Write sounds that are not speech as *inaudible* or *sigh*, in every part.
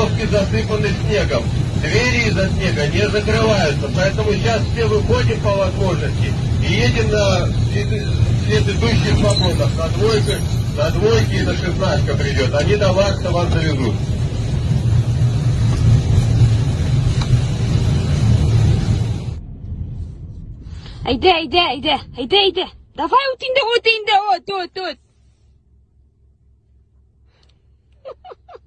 дорожки засыпаны снегом. Двери из-за снега не закрываются, поэтому сейчас все выходим по возможности и едем на следующих свободах, на двойку, на двойке и на шестнадцатка придет. Они до вас завезут. Айде, айде, айде, айде, айде. Давай утинде, утинде, от, от, от. Ходи,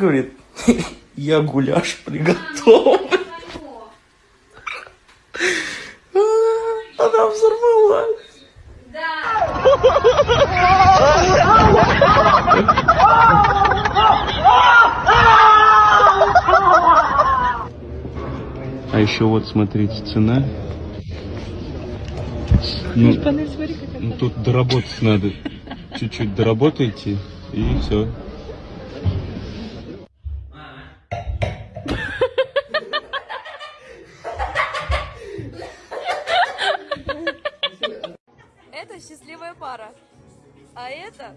говорит, *laughs* я гуляш приготовлю. Она взорвалась. А еще вот смотрите, цена. Ну, ну, тут доработать надо. Чуть-чуть доработайте и все. Это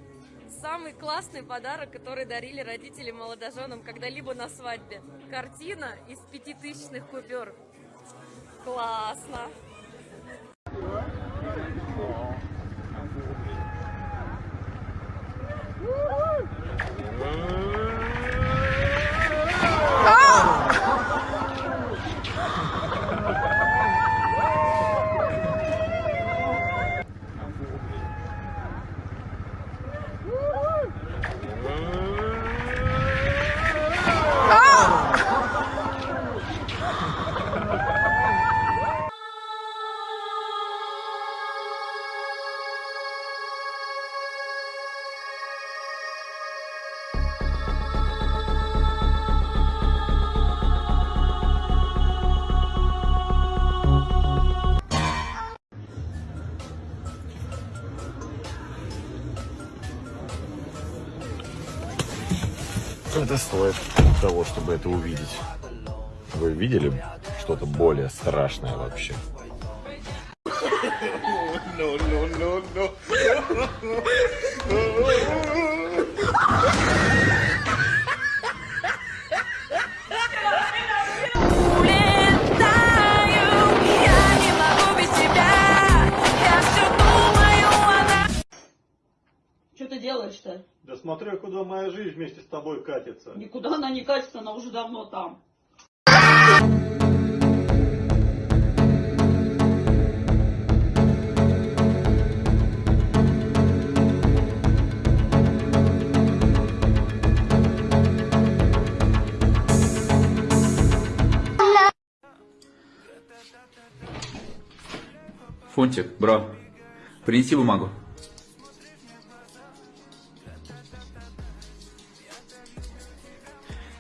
самый классный подарок, который дарили родители молодоженам когда-либо на свадьбе. Картина из пятитысячных купюр. Классно! Это стоит того, чтобы это увидеть. Вы видели что-то более страшное вообще? Улетаю, смотрю, куда моя жизнь вместе с тобой катится. Никуда она не катится, она уже давно там. Фунтик, бро, принеси бумагу.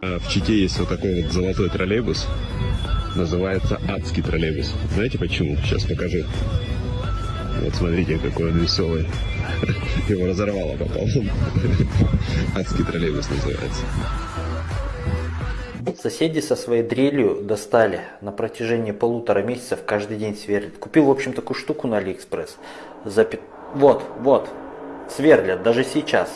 В Чите есть вот такой вот золотой троллейбус. Называется адский троллейбус. Знаете почему? Сейчас покажу. Вот смотрите, какой он веселый. *laughs* Его разорвало пополам. *laughs* Адский троллейбус называется. Соседи со своей дрелью достали на протяжении полутора месяцев каждый день сверлят. Купил, в общем, такую штуку на Алиэкспресс. За Вот, вот, сверлят, даже сейчас.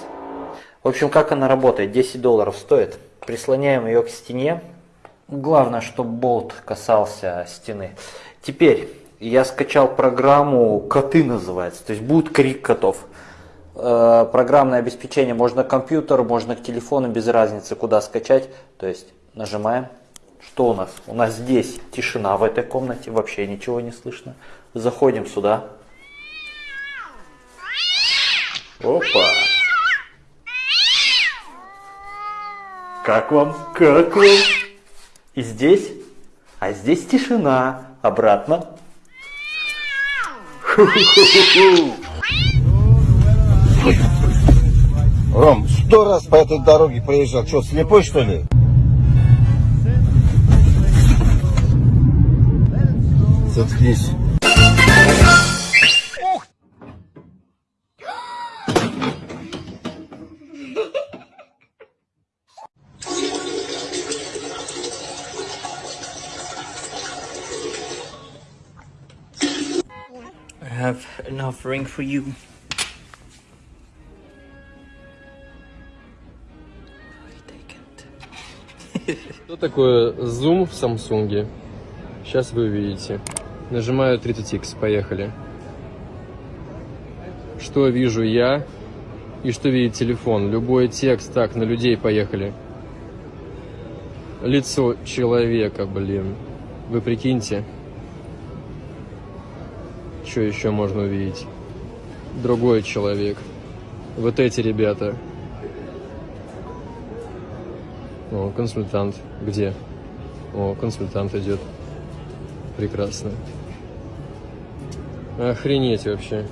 В общем, как она работает? 10 долларов стоит. Прислоняем ее к стене. Главное, чтобы болт касался стены. Теперь я скачал программу «Коты» называется. То есть будет крик котов. э, программное обеспечение можно к компьютеру, можно к телефону, без разницы куда скачать. То есть нажимаем. Что у нас? У нас здесь тишина в этой комнате, вообще ничего не слышно. Заходим сюда. Опа! Как вам? Как вам? И здесь? А здесь тишина. Обратно. Ром, сто раз по этой дороге проезжал. Что, слепой что ли? Заткнись. An offering for you. Что такое зум в Самсунге? Сейчас вы увидите. Нажимаю 30x, поехали. Что вижу я и что видит телефон? Любой текст, так, на людей поехали. Лицо человека, блин. Вы прикиньте. Что еще можно увидеть? Другой человек. Вот эти ребята. О, консультант. Где? О, консультант идет. Прекрасно. Охренеть вообще.